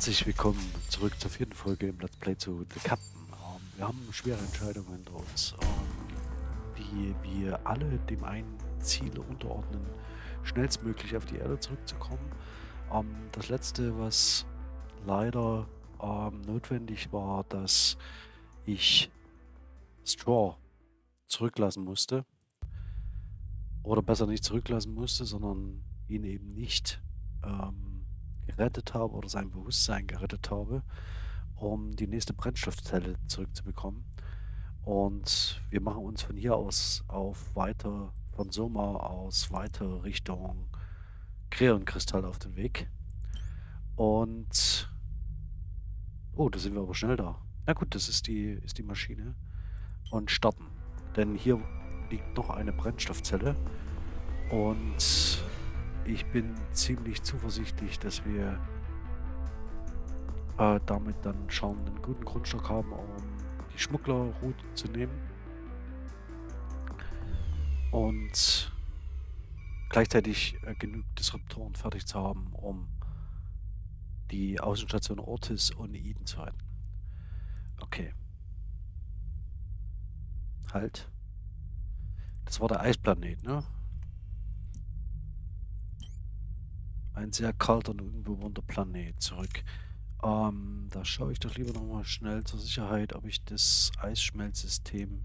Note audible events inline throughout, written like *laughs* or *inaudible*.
Herzlich willkommen zurück zur vierten Folge im Let's Play zu The Captain. Ähm, wir haben schwere Entscheidungen hinter uns, ähm, wie wir alle dem einen Ziel unterordnen, schnellstmöglich auf die Erde zurückzukommen. Ähm, das letzte, was leider notwendig war, dass ich Straw zurücklassen musste. Oder besser nicht zurücklassen musste, sondern ihn eben nicht ähm, gerettet habe oder sein Bewusstsein gerettet habe, um die nächste Brennstoffzelle zurückzubekommen. Und wir machen uns von hier aus auf weiter, von Soma aus weiter Richtung Kreonkristall auf den Weg. Und oh, da sind wir aber schnell da. Na gut, das ist die, ist die Maschine. Und starten. Denn hier liegt noch eine Brennstoffzelle. Und ich bin ziemlich zuversichtlich, dass wir äh, damit dann schon einen guten Grundstock haben, um die Schmugglerroute zu nehmen. Und gleichzeitig äh, genug Disruptoren fertig zu haben, um die Außenstation Ortis und Eden zu halten. Okay. Halt. Das war der Eisplanet, ne? Ein sehr kalter und unbewohnter Planet zurück. Ähm, da schaue ich doch lieber nochmal schnell zur Sicherheit, ob ich das Eisschmelzsystem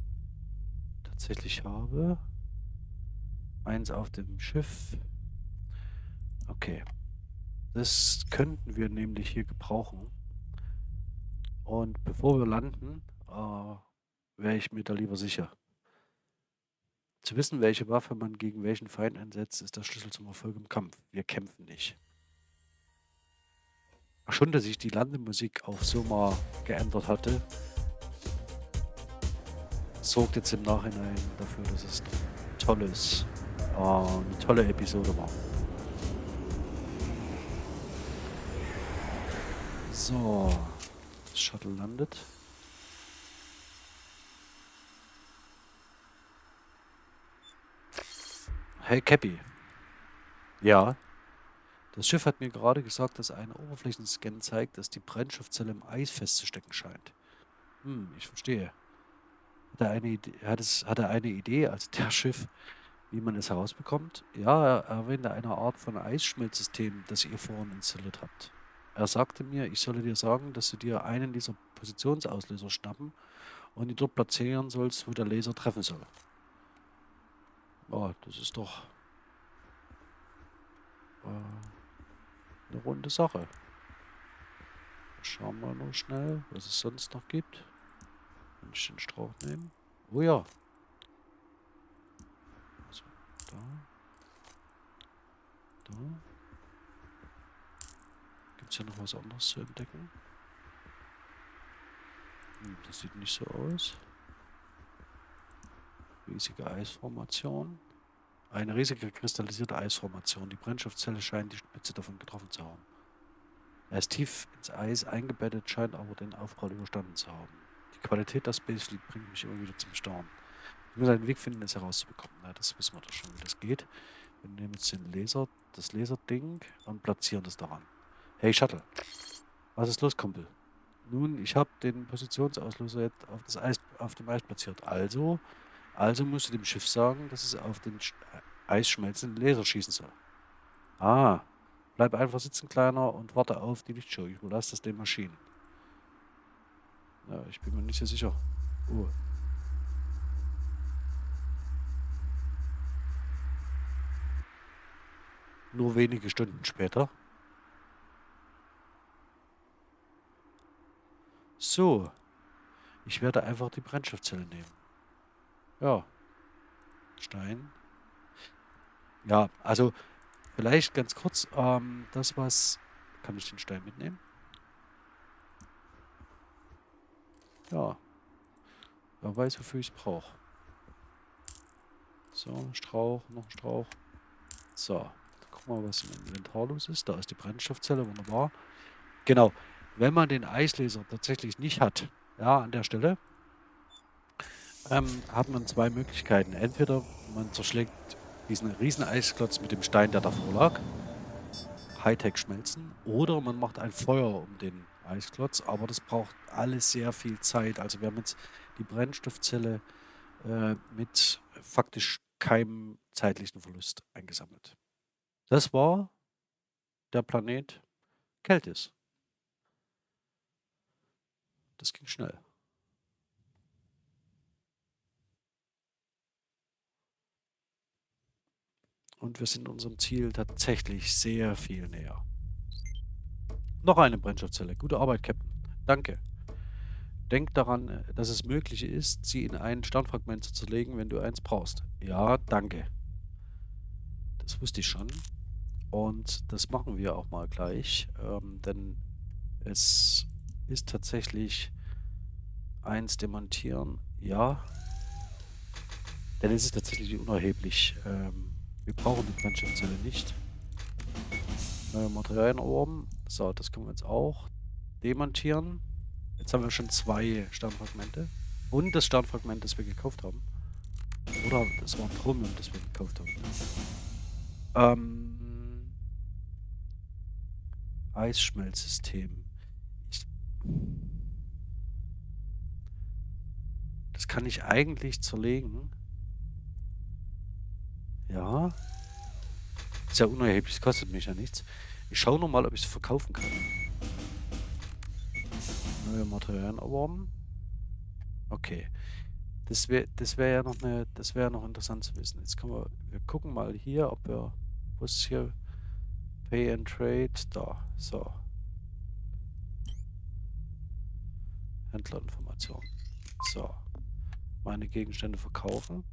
tatsächlich habe. Eins auf dem Schiff. Okay. Das könnten wir nämlich hier gebrauchen. Und bevor wir landen, äh, wäre ich mir da lieber sicher. Zu wissen, welche Waffe man gegen welchen Feind einsetzt, ist der Schlüssel zum Erfolg im Kampf. Wir kämpfen nicht. Schon, dass sich die Landemusik auf Soma geändert hatte, sorgt jetzt im Nachhinein dafür, dass es ein tolles, äh, eine tolle Episode war. So, das Shuttle landet. Hey Cappy. Ja. Das Schiff hat mir gerade gesagt, dass ein Oberflächenscan zeigt, dass die Brennstoffzelle im Eis festzustecken scheint. Hm, ich verstehe. Hat er eine Idee, hat es, hat er eine Idee, also der Schiff, wie man es herausbekommt? Ja, er erwähnte eine Art von Eisschmelzsystem, das ihr vorhin installiert habt. Er sagte mir, ich solle dir sagen, dass du dir einen dieser Positionsauslöser schnappen und ihn dort platzieren sollst, wo der Laser treffen soll. Oh, das ist doch äh, eine runde Sache. Schauen wir nur schnell, was es sonst noch gibt. Wenn ich den Strauch nehme. Oh ja. So, da. Da. Gibt es hier noch was anderes zu entdecken? Hm, das sieht nicht so aus. Riesige Eisformation. Eine riesige kristallisierte Eisformation. Die Brennstoffzelle scheint die Spitze davon getroffen zu haben. Er ist tief ins Eis eingebettet, scheint aber den Aufprall überstanden zu haben. Die Qualität der Space Fleet bringt mich immer wieder zum Staunen. Ich muss einen Weg finden, es herauszubekommen. Na, das wissen wir doch schon, wie das geht. Wir nehmen jetzt den Laser, das Laserding und platzieren das daran. Hey Shuttle, was ist los, Kumpel? Nun, ich habe den Positionsauslöser jetzt auf, das Eis, auf dem Eis platziert. Also also musst du dem Schiff sagen, dass es auf den eisschmelzenden Laser schießen soll. Ah, bleib einfach sitzen, Kleiner, und warte auf die Lichtshow. Ich überlasse das den Maschinen. Ja, ich bin mir nicht so sicher. Oh. Nur wenige Stunden später. So. Ich werde einfach die Brennstoffzelle nehmen. Ja. Stein. Ja, also vielleicht ganz kurz, ähm, das was... Kann ich den Stein mitnehmen? Ja. Wer weiß, wofür ich es brauche. So, Strauch, noch ein Strauch. So, gucken wir mal, was im Inventar los ist. Da ist die Brennstoffzelle, wunderbar. Genau, wenn man den Eislaser tatsächlich nicht hat, ja, an der Stelle, ähm, hat man zwei Möglichkeiten. Entweder man zerschlägt diesen riesen Eisklotz mit dem Stein, der davor lag. Hightech schmelzen. Oder man macht ein Feuer um den Eisklotz, aber das braucht alles sehr viel Zeit. Also wir haben jetzt die Brennstoffzelle äh, mit faktisch keinem zeitlichen Verlust eingesammelt. Das war der Planet Keltis. Das ging schnell. Und wir sind unserem Ziel tatsächlich sehr viel näher. Noch eine Brennstoffzelle. Gute Arbeit, Captain. Danke. Denk daran, dass es möglich ist, sie in ein Sternfragment zu zerlegen, wenn du eins brauchst. Ja, danke. Das wusste ich schon. Und das machen wir auch mal gleich, ähm, denn es ist tatsächlich eins demontieren. Ja, denn es ist tatsächlich unerheblich. Ähm, wir brauchen die Brennstoffzelle nicht. Neue Materialien erworben. So, das können wir jetzt auch demontieren. Jetzt haben wir schon zwei Sternfragmente. Und das Sternfragment, das wir gekauft haben. Oder das war ein Chromium, das wir gekauft haben. Ähm, Eisschmelzsystem. Ich, das kann ich eigentlich zerlegen. Ja. Ist ja unerheblich, kostet mich ja nichts. Ich schaue nochmal, ob ich es verkaufen kann. Neue Materialien erworben. Okay. Das wäre das wär ja noch eine, das wäre noch interessant zu wissen. Jetzt können wir, wir gucken mal hier, ob wir, wo ist hier Pay and Trade, da, so. Händlerinformation. So. Meine Gegenstände verkaufen.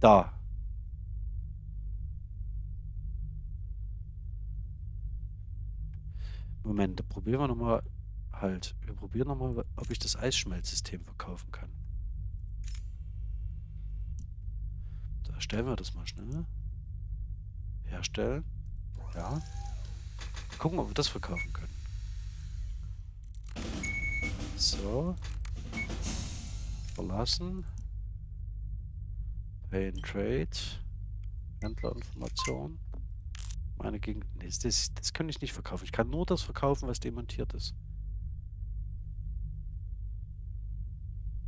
Da. Moment, probieren wir nochmal. Halt, wir probieren nochmal, ob ich das Eisschmelzsystem verkaufen kann. Da stellen wir das mal schnell. Herstellen. Ja. Gucken, ob wir das verkaufen können. So. Verlassen. Pay and Trade. Händlerinformation. Meine Gegend. Nee, das, das kann ich nicht verkaufen. Ich kann nur das verkaufen, was demontiert ist.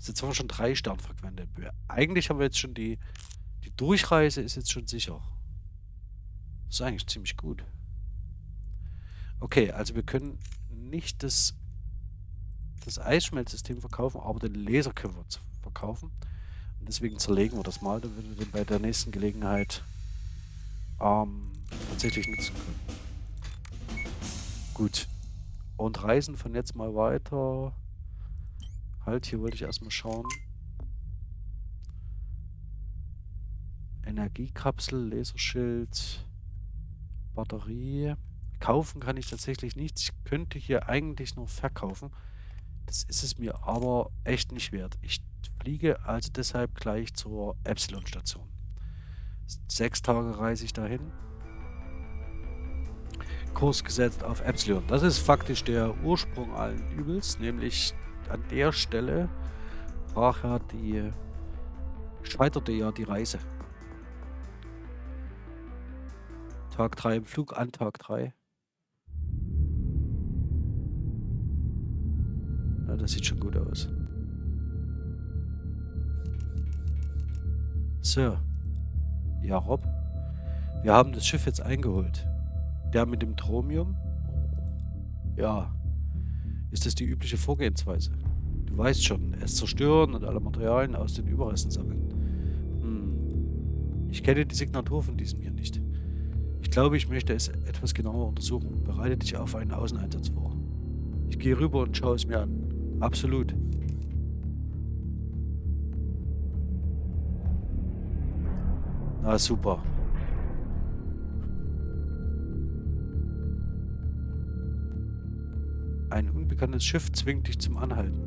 Jetzt haben wir schon drei Sternfragmente. Eigentlich haben wir jetzt schon die, die Durchreise ist jetzt schon sicher. Das ist eigentlich ziemlich gut. Okay, also wir können nicht das, das Eisschmelzsystem verkaufen, aber den Laser können wir verkaufen. Und deswegen zerlegen wir das mal, damit wir den bei der nächsten Gelegenheit ähm, tatsächlich nutzen können. Gut. Und reisen von jetzt mal weiter. Halt, hier wollte ich erstmal schauen. Energiekapsel, Laserschild, Batterie. Kaufen kann ich tatsächlich nichts. Ich könnte hier eigentlich nur verkaufen. Das ist es mir aber echt nicht wert. Ich fliege also deshalb gleich zur Epsilon-Station. Sechs Tage reise ich dahin. Kurs gesetzt auf Epsilon. Das ist faktisch der Ursprung allen Übels, nämlich an der Stelle brach ja die, scheiterte ja die Reise. Tag 3 im Flug an Tag 3. Na, das sieht schon gut aus. Sir. Ja, Rob. Wir haben das Schiff jetzt eingeholt. Der mit dem Tromium? Ja. Ist das die übliche Vorgehensweise? Du weißt schon, es zerstören und alle Materialien aus den Überresten sammeln. Hm. Ich kenne die Signatur von diesem hier nicht. Ich glaube, ich möchte es etwas genauer untersuchen. Bereite dich auf einen Außeneinsatz vor. Ich gehe rüber und schaue es mir an. Absolut. Na super. Ein unbekanntes Schiff zwingt dich zum Anhalten.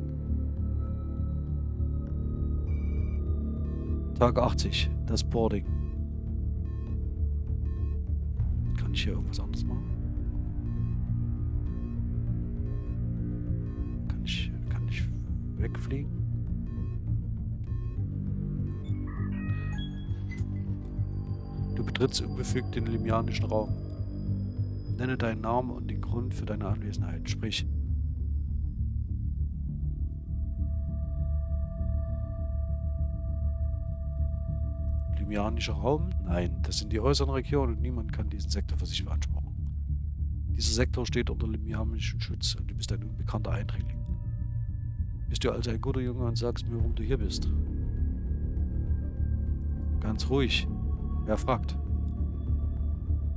Tag 80, das Boarding. Kann ich hier irgendwas anderes machen? Kann ich, kann ich wegfliegen? Du betrittst unbefügt den limianischen Raum. Nenne deinen Namen und den Grund für deine Anwesenheit. Sprich. Limianischer Raum? Nein, das sind die äußeren Regionen und niemand kann diesen Sektor für sich beanspruchen. Dieser Sektor steht unter limianischem Schutz und du bist ein unbekannter Eindringling. Bist du also ein guter Junge und sagst mir, warum du hier bist? Ganz ruhig. Wer fragt?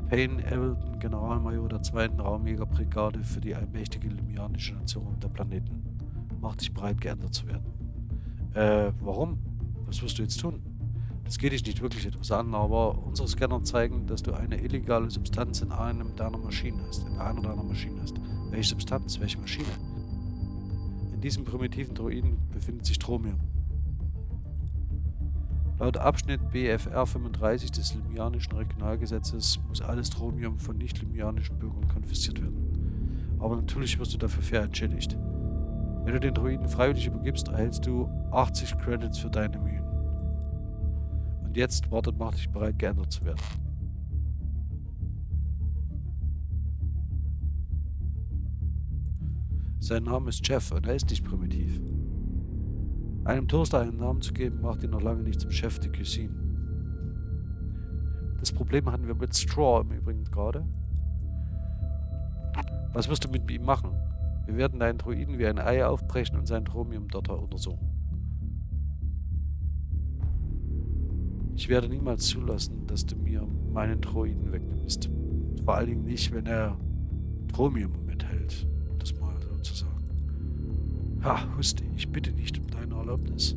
Payne Evelton, Generalmajor der 2. Raumjägerbrigade für die allmächtige limianische Nation der Planeten. Mach dich bereit, geändert zu werden. Äh, warum? Was wirst du jetzt tun? Das geht dich nicht wirklich etwas an, aber unsere Scanner zeigen, dass du eine illegale Substanz in einem deiner Maschinen hast. In einer deiner Maschinen hast. Welche Substanz? Welche Maschine? In diesem primitiven Droiden befindet sich Tromium. Laut Abschnitt BFR 35 des Limianischen Regionalgesetzes muss alles Tromium von nicht-limianischen Bürgern konfisziert werden. Aber natürlich wirst du dafür fair entschädigt. Wenn du den Droiden freiwillig übergibst, erhältst du 80 Credits für deine Mühen. Und jetzt wartet, mach dich bereit, geändert zu werden. Sein Name ist Jeff und er ist nicht primitiv. Einem Toaster einen Namen zu geben, macht ihn noch lange nicht zum Chef de Cuisine. Das Problem hatten wir mit Straw im Übrigen gerade. Was wirst du mit ihm machen? Wir werden deinen Druiden wie ein Ei aufbrechen und sein Chromium dort untersuchen. Ich werde niemals zulassen, dass du mir meinen Droiden wegnimmst. Vor allen Dingen nicht, wenn er Chromium mithält. Um das mal so zu sagen. Ha, Husti, ich bitte nicht um deine Erlaubnis.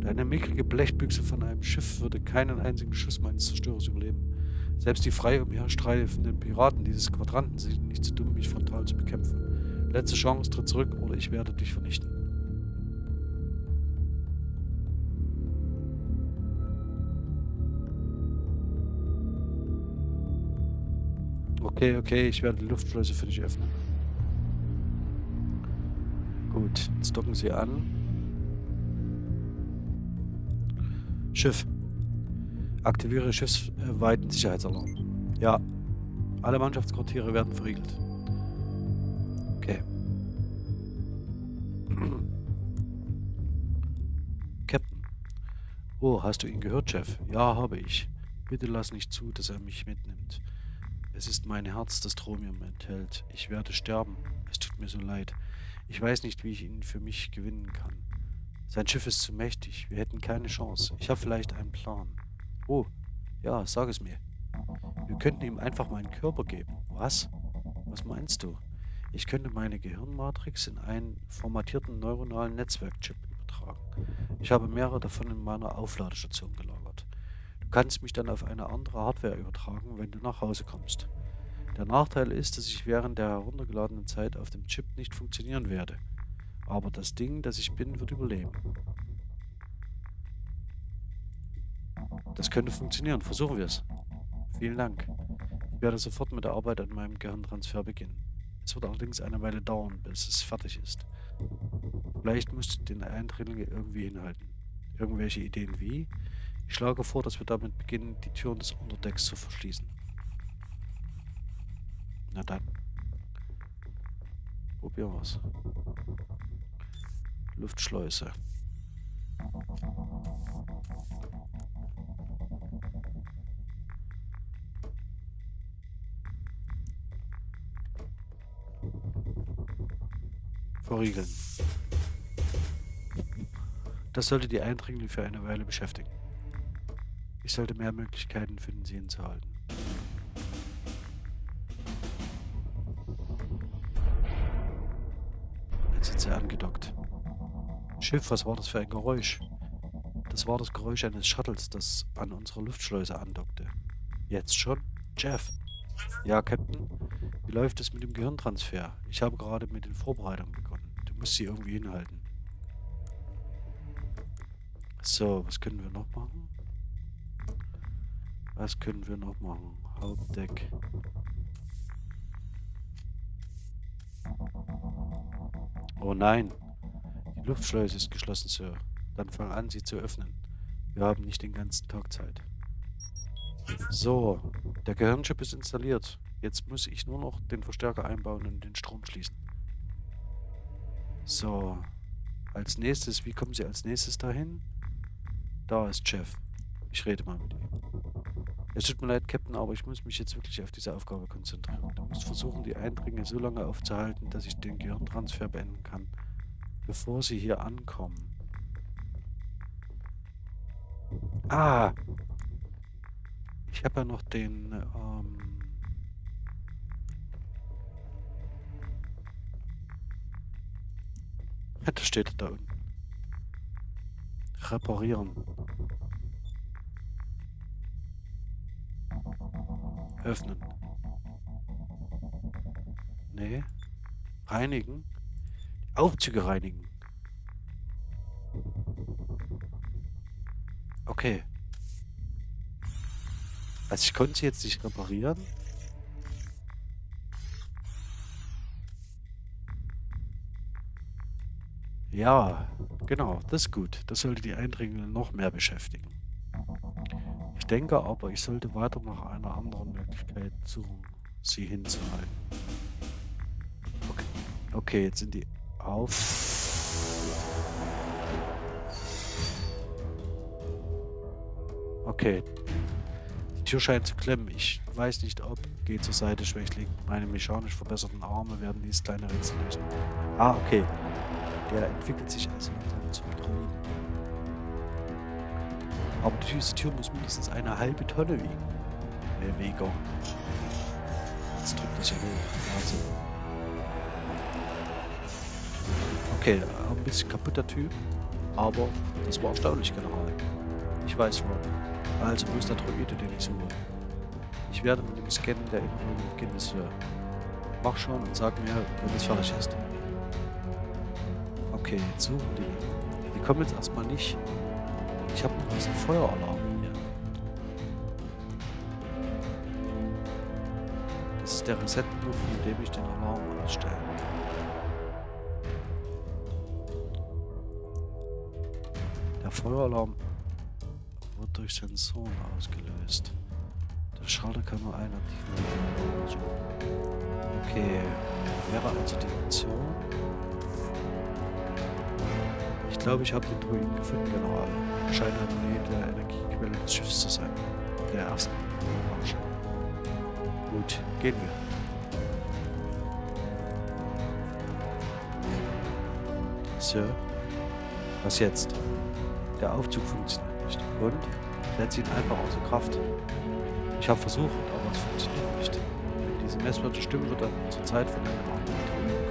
Deine mickrige Blechbüchse von einem Schiff würde keinen einzigen Schuss meines Zerstörers überleben. Selbst die frei umherstreifenden Piraten dieses Quadranten sind nicht zu dumm, mich frontal zu bekämpfen. Letzte Chance, tritt zurück oder ich werde dich vernichten. Okay, okay, ich werde die Luftschleuse für dich öffnen. Gut, jetzt docken sie an. Schiff. Aktiviere schiffsweiten Sicherheitsalarm. Ja. Alle Mannschaftsquartiere werden verriegelt. Okay. *clears throat* Captain. Oh, hast du ihn gehört, Chef? Ja, habe ich. Bitte lass nicht zu, dass er mich mitnimmt. Es ist mein Herz, das Tromium enthält. Ich werde sterben. Es tut mir so leid. Ich weiß nicht, wie ich ihn für mich gewinnen kann. Sein Schiff ist zu mächtig. Wir hätten keine Chance. Ich habe vielleicht einen Plan. Oh, ja, sag es mir. Wir könnten ihm einfach meinen Körper geben. Was? Was meinst du? Ich könnte meine Gehirnmatrix in einen formatierten neuronalen Netzwerkchip übertragen. Ich habe mehrere davon in meiner Aufladestation gelagert. Du kannst mich dann auf eine andere Hardware übertragen, wenn du nach Hause kommst. Der Nachteil ist, dass ich während der heruntergeladenen Zeit auf dem Chip nicht funktionieren werde. Aber das Ding, das ich bin, wird überleben. Das könnte funktionieren. Versuchen wir es. Vielen Dank. Ich werde sofort mit der Arbeit an meinem Gehirntransfer beginnen. Es wird allerdings eine Weile dauern, bis es fertig ist. Vielleicht musst du den Eindringling irgendwie hinhalten. Irgendwelche Ideen wie? Ich schlage vor, dass wir damit beginnen, die Türen des Unterdecks zu verschließen. Na dann. Probieren wir's. Luftschleuse. Verriegeln. Das sollte die Eindringlinge für eine Weile beschäftigen. Ich sollte mehr Möglichkeiten finden, sie hinzuhalten. Jetzt sind sie angedockt. Schiff, was war das für ein Geräusch? Das war das Geräusch eines Shuttles, das an unserer Luftschleuse andockte. Jetzt schon? Jeff? Ja, Captain? Wie läuft es mit dem Gehirntransfer? Ich habe gerade mit den Vorbereitungen begonnen. Du musst sie irgendwie hinhalten. So, was können wir noch machen? Was können wir noch machen? Hauptdeck. Oh nein. Die Luftschleuse ist geschlossen, Sir. Dann fang an, sie zu öffnen. Wir haben nicht den ganzen Tag Zeit. So, Der Gehirnchip ist installiert. Jetzt muss ich nur noch den Verstärker einbauen und den Strom schließen. So. Als nächstes, wie kommen Sie als nächstes dahin? Da ist Jeff. Ich rede mal mit ihm. Es tut mir leid, Captain, aber ich muss mich jetzt wirklich auf diese Aufgabe konzentrieren. Du musst versuchen, die Eindringe so lange aufzuhalten, dass ich den Gehirntransfer beenden kann, bevor sie hier ankommen. Ah! Ich habe ja noch den, ähm... Das steht da unten. Reparieren. Öffnen. Nee. Reinigen. Aufzüge reinigen. Okay. Also ich konnte sie jetzt nicht reparieren. Ja, genau, das ist gut. Das sollte die Eindringlinge noch mehr beschäftigen. Ich denke aber, ich sollte weiter nach einer anderen Möglichkeit suchen, sie hinzuhalten. Okay, okay jetzt sind die auf. Okay. Die Tür scheint zu klemmen. Ich weiß nicht, ob. Geh zur Seite, Schwächling. Meine mechanisch verbesserten Arme werden dieses kleine Rätsel lösen. Ah, okay. Der entwickelt sich also langsam zum Droiden. Aber diese Tür muss mindestens eine halbe Tonne wiegen. Weger. Jetzt drückt das ja hoch. Wahnsinn. Okay, ein bisschen kaputter Typ. Aber das war erstaunlich, General. Ich weiß, Rob. Also, wo ist der Droide, den ich suche? Ich werde mit dem Scannen der Innenräume beginnen, Sir. Mach schon und sag mir, wenn es fertig ist. Okay, jetzt suchen die. Die kommen jetzt erstmal nicht. Ich habe noch diesen Feueralarm der Reset-Knopf, mit ich den Alarm ausstelle. Der Feueralarm wird durch Sensoren ausgelöst. Der Schalter kann nur einen aktiven Okay, wäre also die Option. Ich glaube, ich habe den Druiden gefunden, General. Scheint eine Energiequelle des Schiffs zu sein. Der ersten Marsch. Gut, gehen wir. Sir, was jetzt? Der Aufzug funktioniert nicht. Und? Setz ihn einfach außer Kraft. Ich habe versucht, aber es funktioniert nicht. Wenn diese Messwerte stimmen, wird er zur Zeit von einem anderen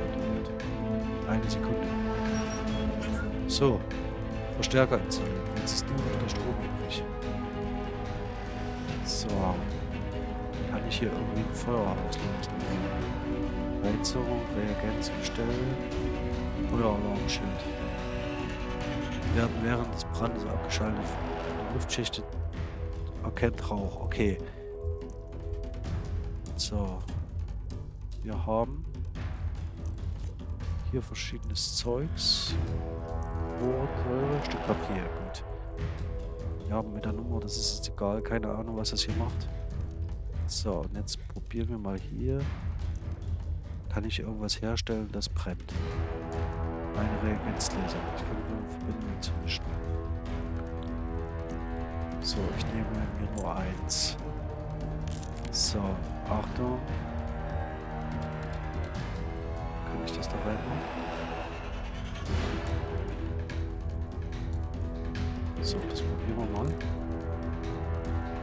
kontrolliert. Eine Sekunde. So. Verstärker installieren. Jetzt ist nur noch der Strom übrig. So. Ich hier irgendwie ein Feuer auslösen? Heizung, Reagenz bestellen. Feueralarmschild. Werden während des Brandes abgeschaltet. Die Luftschicht erkennt Rauch. Okay. So. Wir haben hier verschiedenes Zeugs. Rohr, Stück Papier, gut. Ja, mit der Nummer, das ist jetzt egal. Keine Ahnung, was das hier macht. So, und jetzt probieren wir mal hier. Kann ich irgendwas herstellen, das brennt? Eine Reagenzlaser. Ich kann nur Verbindungen zumischen. So, ich nehme mir nur eins. So, Achtung. Kann ich das da reinmachen? So, das probieren wir mal.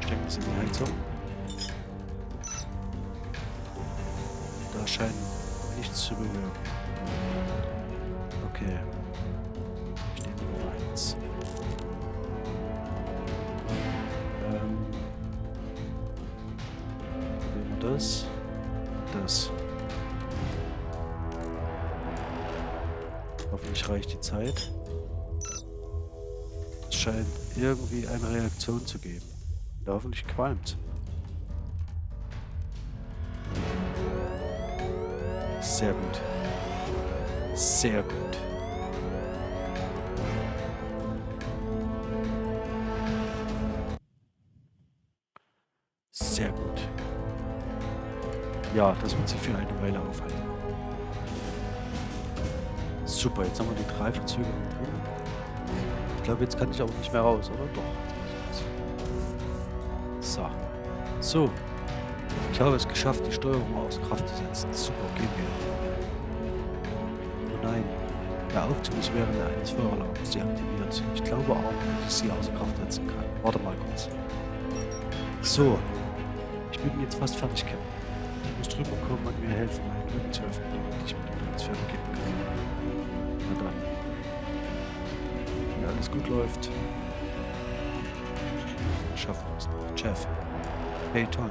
Stecken es in die Heizung. Scheint nichts zu bewirken. Okay. Ich nehme nur eins. Ähm. Probieren wir das. Das. Hoffentlich reicht die Zeit scheint irgendwie eine Reaktion zu geben. Der hoffentlich qualmt. Sehr gut. Sehr gut. Sehr gut. Ja, das wird sich für eine Weile aufhalten. Super, jetzt haben wir die drei Verzögerungen drin. Ich glaube, jetzt kann ich aber nicht mehr raus, oder? Doch. So. So. Ich habe es geschafft, die Steuerung außer Kraft zu setzen. Super, gehen wir. Oh nein. Der Aufzug ist während eines Feueralarms deaktiviert. Ich glaube auch, dass ich sie außer Kraft setzen kann. Warte mal kurz. So. Ich bin jetzt fast fertig, Captain. Ich muss drüber kommen und mir helfen, meine Lügen zu öffnen, damit ich mit dem Transfer beginnen kann. Na dann. Wenn alles gut läuft, schaffen wir es noch. Jeff. Hey, toll.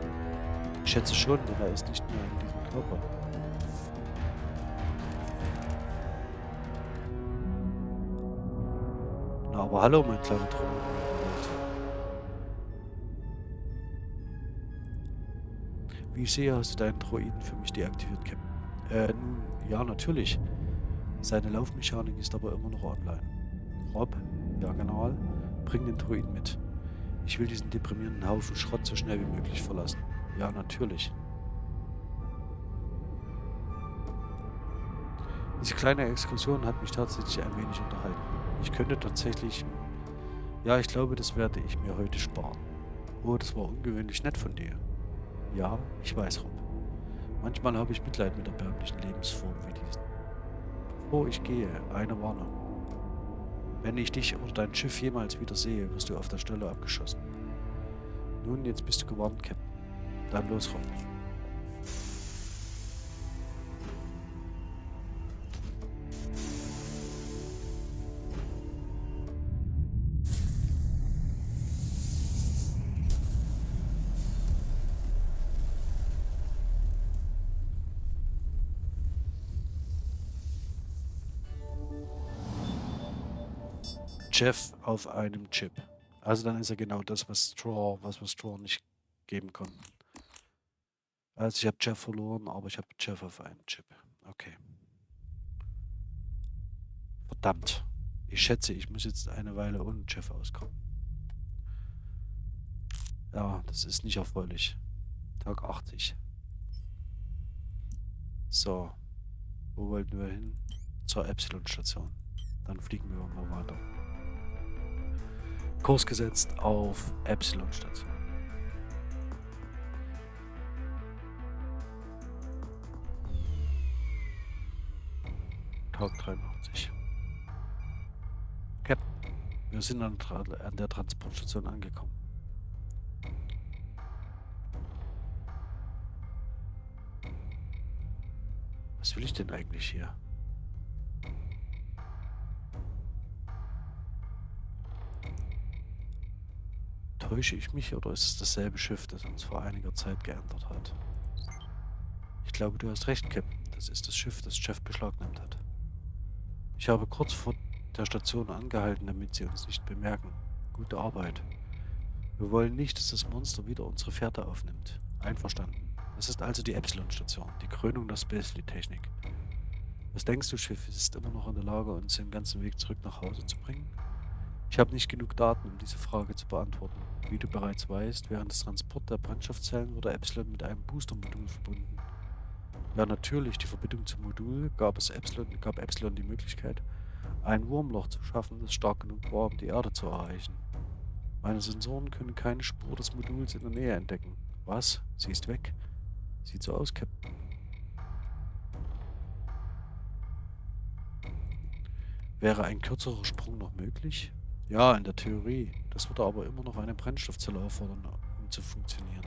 Ich schätze schon, denn er ist nicht mehr in diesem Körper. Na, aber hallo, mein kleiner Trommel. Wie ich sehe, hast du deinen Droiden für mich deaktiviert, Captain. Äh, nun, ja, natürlich. Seine Laufmechanik ist aber immer noch online. Rob, ja genau, bring den Droiden mit. Ich will diesen deprimierenden Haufen Schrott so schnell wie möglich verlassen. Ja, natürlich. Diese kleine Exkursion hat mich tatsächlich ein wenig unterhalten. Ich könnte tatsächlich... Ja, ich glaube, das werde ich mir heute sparen. Oh, das war ungewöhnlich nett von dir. Ja, ich weiß, Rob. Manchmal habe ich Mitleid mit erbärmlichen Lebensformen wie diesen. Bevor ich gehe, eine Warnung. Wenn ich dich oder dein Schiff jemals wieder sehe, wirst du auf der Stelle abgeschossen. Nun, jetzt bist du gewarnt, Captain. Dann los, Rob. Jeff auf einem Chip. Also dann ist er genau das, was Straw, was wir Straw nicht geben konnten. Also ich habe Jeff verloren, aber ich habe Jeff auf einem Chip. Okay. Verdammt. Ich schätze, ich muss jetzt eine Weile ohne Jeff auskommen. Ja, das ist nicht erfreulich. Tag 80. So. Wo wollten wir hin? Zur Epsilon-Station. Dann fliegen wir mal weiter. Kurs gesetzt auf Epsilon-Station. Tag 83. Captain, wir sind an, an der Transportstation angekommen. Was will ich denn eigentlich hier? Täusche ich mich oder ist es dasselbe Schiff, das uns vor einiger Zeit geändert hat? Ich glaube, du hast recht, Captain. Das ist das Schiff, das Jeff beschlagnahmt hat. Ich habe kurz vor der Station angehalten, damit sie uns nicht bemerken. Gute Arbeit. Wir wollen nicht, dass das Monster wieder unsere Fährte aufnimmt. Einverstanden. Das ist also die Epsilon-Station, die Krönung der Spacely-Technik. Was denkst du, Schiff? Ist immer noch in der Lage, uns den ganzen Weg zurück nach Hause zu bringen? Ich habe nicht genug Daten, um diese Frage zu beantworten. Wie du bereits weißt, während des Transports der Brennstoffzellen wurde Epsilon mit einem Booster-Modul verbunden. Ja, natürlich, die Verbindung zum Modul gab, es Epsilon, gab Epsilon die Möglichkeit, ein Wurmloch zu schaffen, das stark genug war, um die Erde zu erreichen. Meine Sensoren können keine Spur des Moduls in der Nähe entdecken. Was? Sie ist weg? Sieht so aus, Captain. Wäre ein kürzerer Sprung noch möglich? Ja, in der Theorie. Das würde aber immer noch eine Brennstoffzelle erfordern, um zu funktionieren.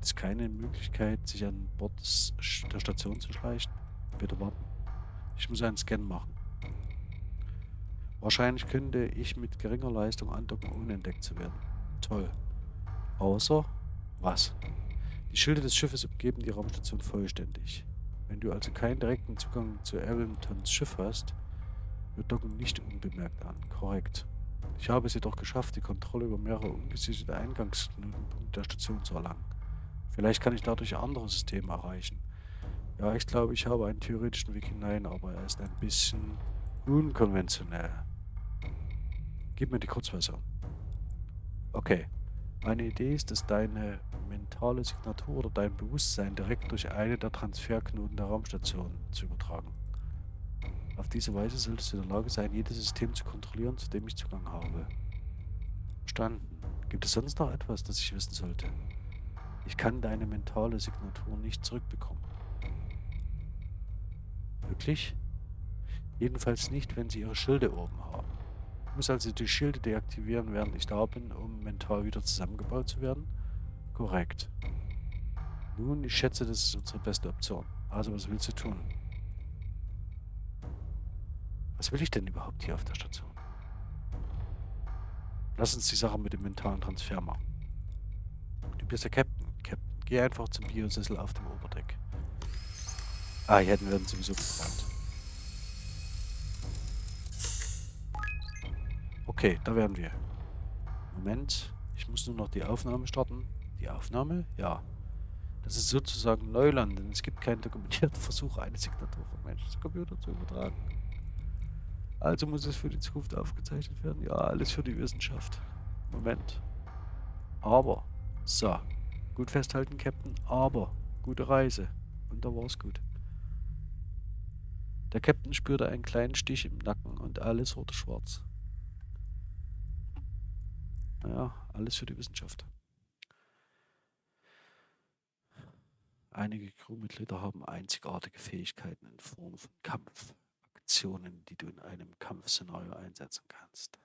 Gibt es keine Möglichkeit, sich an Bord der Station zu schleichen? Bitte warten. Ich muss einen Scan machen. Wahrscheinlich könnte ich mit geringer Leistung andocken, ohne entdeckt zu werden. Toll. Außer... Was? Die Schilde des Schiffes umgeben die Raumstation vollständig. Wenn du also keinen direkten Zugang zu Arringtons Schiff hast, wir docken nicht unbemerkt an. Korrekt. Ich habe es jedoch geschafft, die Kontrolle über mehrere ungesicherte Eingangsknotenpunkte der Station zu erlangen. Vielleicht kann ich dadurch andere Systeme erreichen. Ja, ich glaube, ich habe einen theoretischen Weg hinein, aber er ist ein bisschen unkonventionell. Gib mir die Kurzversion. Okay. Meine Idee ist es, deine mentale Signatur oder dein Bewusstsein direkt durch eine der Transferknoten der Raumstation zu übertragen. Auf diese Weise solltest du in der Lage sein, jedes System zu kontrollieren, zu dem ich Zugang habe. Verstanden. Gibt es sonst noch etwas, das ich wissen sollte? Ich kann deine mentale Signatur nicht zurückbekommen. Wirklich? Jedenfalls nicht, wenn sie ihre Schilde oben haben. Ich muss also die Schilde deaktivieren, während ich da bin, um mental wieder zusammengebaut zu werden? Korrekt. Nun, ich schätze, das ist unsere beste Option. Also, was willst du tun? Was will ich denn überhaupt hier auf der Station? Lass uns die Sache mit dem mentalen Transfer machen. Du bist der Captain. Geh einfach zum Biosessel auf dem Oberdeck. Ah, hier hätten wir uns sowieso gebrannt. Okay, da wären wir. Moment, ich muss nur noch die Aufnahme starten. Die Aufnahme? Ja. Das ist sozusagen Neuland, denn es gibt keinen dokumentierten *laughs* Versuch, eine Signatur von Mensch zu Computer zu übertragen. Also muss es für die Zukunft aufgezeichnet werden. Ja, alles für die Wissenschaft. Moment. Aber. So. Gut festhalten, Captain. Aber. Gute Reise. Und da war es gut. Der Captain spürte einen kleinen Stich im Nacken und alles wurde schwarz. Naja, alles für die Wissenschaft. Einige Crewmitglieder haben einzigartige Fähigkeiten in Form von Kampf, Aktionen, die du in einem Kampfszenario einsetzen kannst.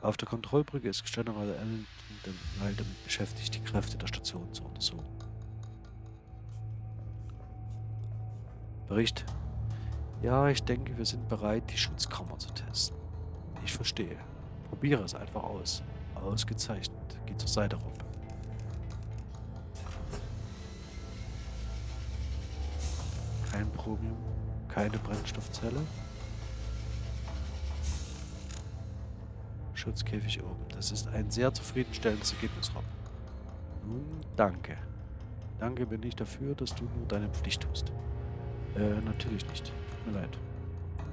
Auf der Kontrollbrücke ist General Ellington damit beschäftigt, die Kräfte der Station zu untersuchen. Bericht. Ja, ich denke, wir sind bereit, die Schutzkammer zu testen. Ich verstehe. Probiere es einfach aus. Ausgezeichnet. Geh zur Seite rum. kein Chromium, keine Brennstoffzelle. Schutzkäfig oben. Das ist ein sehr zufriedenstellendes Ergebnis, Rob. Nun, danke. Danke bin ich dafür, dass du nur deine Pflicht tust. Äh, natürlich nicht. Tut mir leid.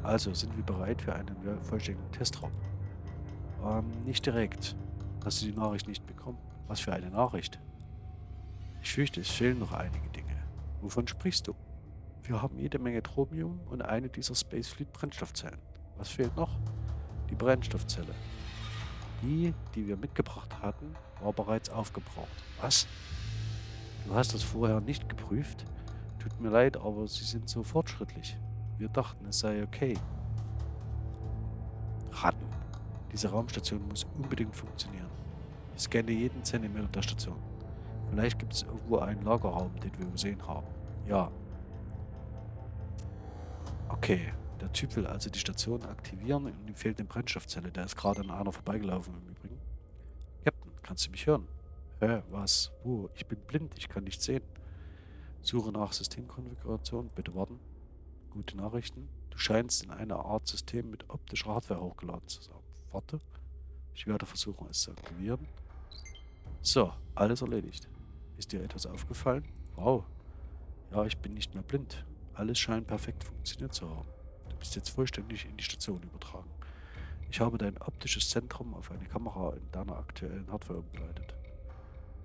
Also, sind wir bereit für einen vollständigen Testraum? Ähm, nicht direkt. Hast du die Nachricht nicht bekommen? Was für eine Nachricht? Ich fürchte, es fehlen noch einige Dinge. Wovon sprichst du? Wir haben jede Menge Tromium und eine dieser Spacefleet Brennstoffzellen. Was fehlt noch? Die Brennstoffzelle. Die, die wir mitgebracht hatten, war bereits aufgebraucht. Was? Du hast das vorher nicht geprüft? Tut mir leid, aber sie sind so fortschrittlich. Wir dachten, es sei okay. Ratten. Diese Raumstation muss unbedingt funktionieren. Ich scanne jeden Zentimeter der Station. Vielleicht gibt es irgendwo einen Lagerraum, den wir übersehen haben. Ja, Okay, der Typ will also die Station aktivieren und ihm fehlt eine Brennstoffzelle. Der ist gerade an einer vorbeigelaufen im Übrigen. Captain, kannst du mich hören? Hä, was? Wo? Ich bin blind, ich kann nicht sehen. Suche nach Systemkonfiguration, bitte warten. Gute Nachrichten. Du scheinst in eine Art System mit optischer Hardware hochgeladen zu sein. Warte. Ich werde versuchen, es zu aktivieren. So, alles erledigt. Ist dir etwas aufgefallen? Wow. Ja, ich bin nicht mehr blind. Alles scheint perfekt funktioniert zu haben. Du bist jetzt vollständig in die Station übertragen. Ich habe dein optisches Zentrum auf eine Kamera in deiner aktuellen Hardware umgeleitet.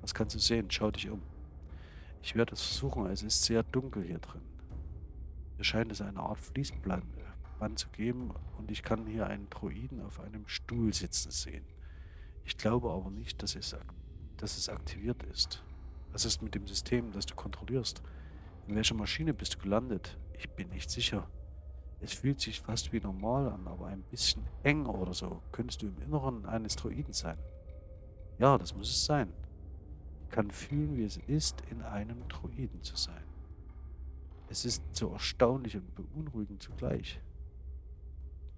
Was kannst du sehen? Schau dich um. Ich werde es versuchen, es ist sehr dunkel hier drin. Hier scheint es eine Art Fließband zu geben und ich kann hier einen Droiden auf einem Stuhl sitzen sehen. Ich glaube aber nicht, dass es, dass es aktiviert ist. Was ist mit dem System, das du kontrollierst? In welcher Maschine bist du gelandet? Ich bin nicht sicher. Es fühlt sich fast wie normal an, aber ein bisschen eng oder so. Könntest du im Inneren eines Droiden sein? Ja, das muss es sein. Ich kann fühlen, wie es ist, in einem Droiden zu sein. Es ist so erstaunlich und beunruhigend zugleich.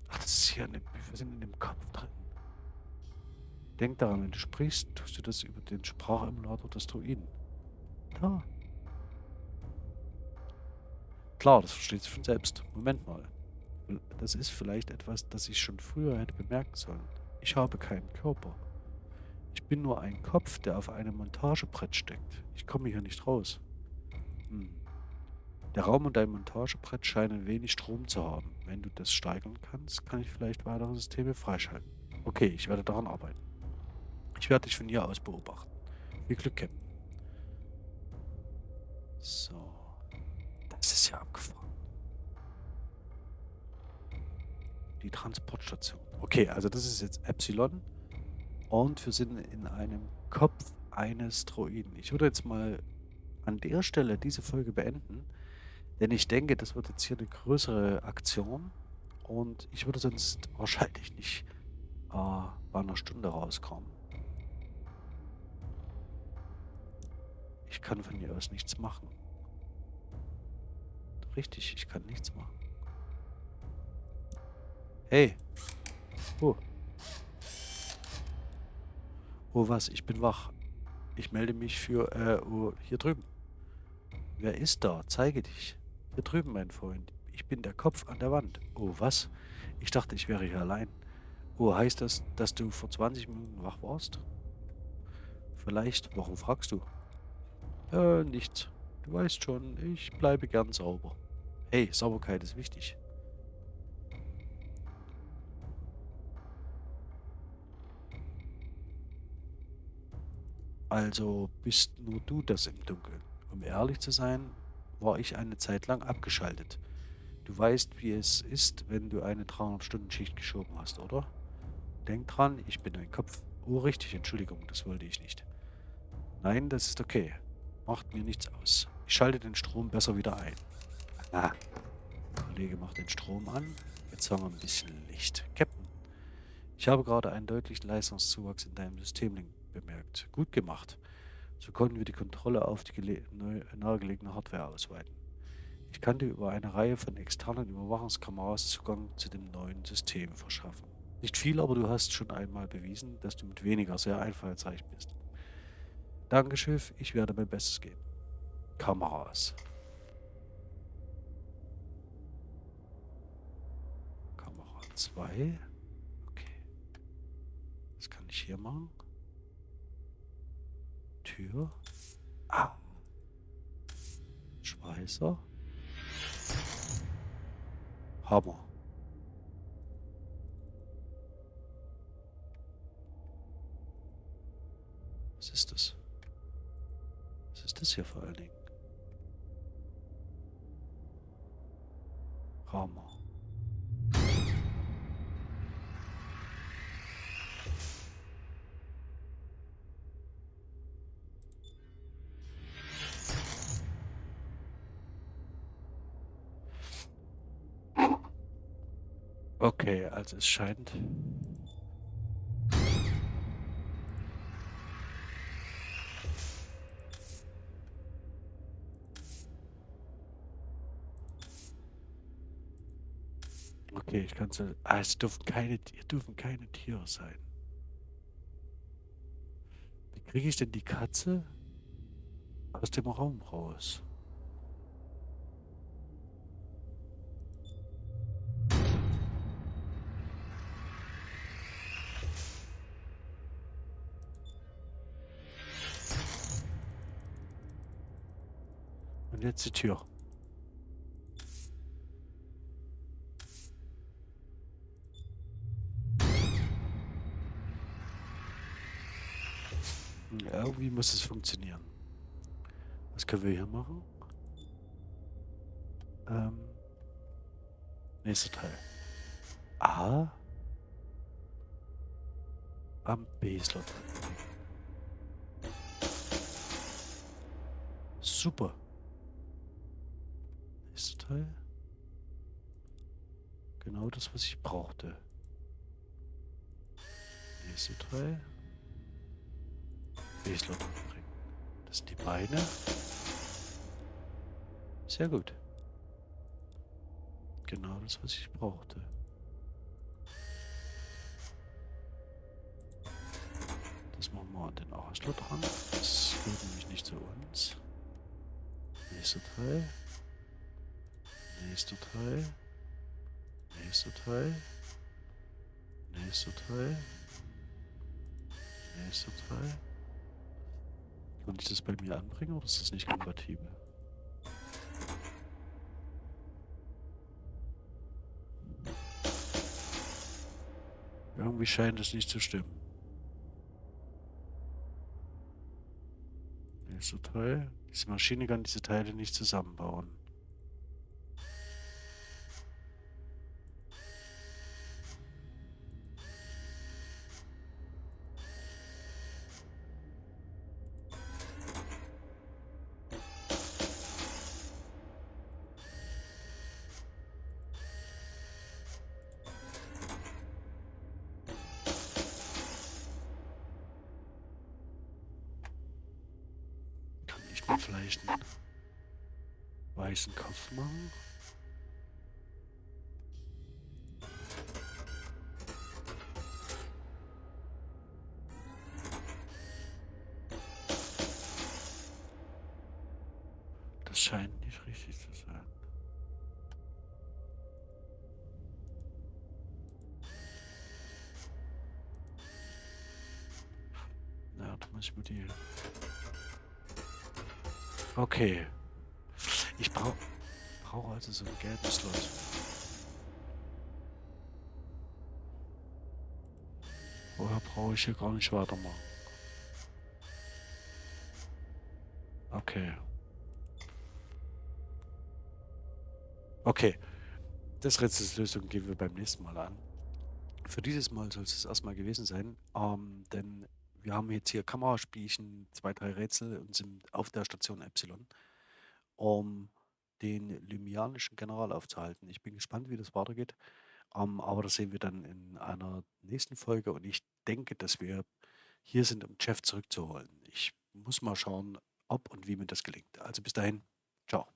Ach, das ist hier, eine, wir sind in dem Kopf drin. Denk daran, wenn du sprichst, tust du das über den Sprachemulator des Druiden. Da. Klar, das versteht sich von selbst. Moment mal. Das ist vielleicht etwas, das ich schon früher hätte bemerken sollen. Ich habe keinen Körper. Ich bin nur ein Kopf, der auf einem Montagebrett steckt. Ich komme hier nicht raus. Hm. Der Raum und dein Montagebrett scheinen wenig Strom zu haben. Wenn du das steigern kannst, kann ich vielleicht weitere Systeme freischalten. Okay, ich werde daran arbeiten. Ich werde dich von hier aus beobachten. Viel Glück, Captain. So. Die Transportstation. Okay, also das ist jetzt Epsilon. Und wir sind in einem Kopf eines Droiden. Ich würde jetzt mal an der Stelle diese Folge beenden. Denn ich denke, das wird jetzt hier eine größere Aktion. Und ich würde sonst wahrscheinlich nicht äh, bei einer Stunde rauskommen. Ich kann von hier aus nichts machen. Richtig, ich kann nichts machen. Hey. Oh. Oh was, ich bin wach. Ich melde mich für, äh, oh, hier drüben. Wer ist da? Zeige dich. Hier drüben, mein Freund. Ich bin der Kopf an der Wand. Oh, was? Ich dachte, ich wäre hier allein. Oh, heißt das, dass du vor 20 Minuten wach warst? Vielleicht. Warum fragst du? Äh, nichts. Du weißt schon, ich bleibe gern sauber. Hey, Sauberkeit ist wichtig. Also bist nur du das im Dunkeln. Um ehrlich zu sein, war ich eine Zeit lang abgeschaltet. Du weißt, wie es ist, wenn du eine 300-Stunden-Schicht geschoben hast, oder? Denk dran, ich bin ein Kopf. Oh, richtig, Entschuldigung, das wollte ich nicht. Nein, das ist okay. Macht mir nichts aus. Ich schalte den Strom besser wieder ein. Ah. Der Kollege macht den Strom an. Jetzt haben wir ein bisschen Licht. Captain, ich habe gerade einen deutlichen Leistungszuwachs in deinem System bemerkt. Gut gemacht. So konnten wir die Kontrolle auf die nahegelegene Hardware ausweiten. Ich kann dir über eine Reihe von externen Überwachungskameras Zugang zu dem neuen System verschaffen. Nicht viel, aber du hast schon einmal bewiesen, dass du mit weniger sehr einfallsreich bist. Danke, ich werde mein Bestes geben. Kameras. Kamera 2. Okay. Was kann ich hier machen? Tür. Ah. Schweißer. Hammer. Was ist das? Was ist das hier vor allen Dingen? Hammer. Also es scheint... Okay, ich kann es... Ah, es dürfen keine, dürfen keine Tiere sein. Wie kriege ich denn die Katze aus dem Raum raus? Die Tür. Irgendwie muss es funktionieren. Was können wir hier machen? Ähm, nächster Teil. A am B-Slot. Super. Teil. Genau das, was ich brauchte. Nächste Teil. B-Slot bringen. Das sind die Beine. Sehr gut. Genau das, was ich brauchte. Das machen wir an den Ausler dran. Das gehört nämlich nicht zu uns. Nächster Teil. Nächster Teil. Nächster Teil. Nächster Teil. Nächster Teil. Kann ich das bei mir anbringen oder ist das nicht kompatibel? Irgendwie scheint es nicht zu stimmen. Nächster Teil. Diese Maschine kann diese Teile nicht zusammenbauen. Scheint nicht richtig zu sein. Ja, da muss ich mir die Okay. Ich brauche brauch also so einen gelben Slot. Vorher brauche ich hier gar nicht weitermachen. Okay. Okay. Das Rätselslösung gehen wir beim nächsten Mal an. Für dieses Mal soll es erstmal gewesen sein, ähm, denn wir haben jetzt hier Kameraspielchen, zwei, drei Rätsel und sind auf der Station Epsilon, um den lymianischen General aufzuhalten. Ich bin gespannt, wie das weitergeht, ähm, aber das sehen wir dann in einer nächsten Folge und ich denke, dass wir hier sind, um Jeff zurückzuholen. Ich muss mal schauen, ob und wie mir das gelingt. Also bis dahin, ciao.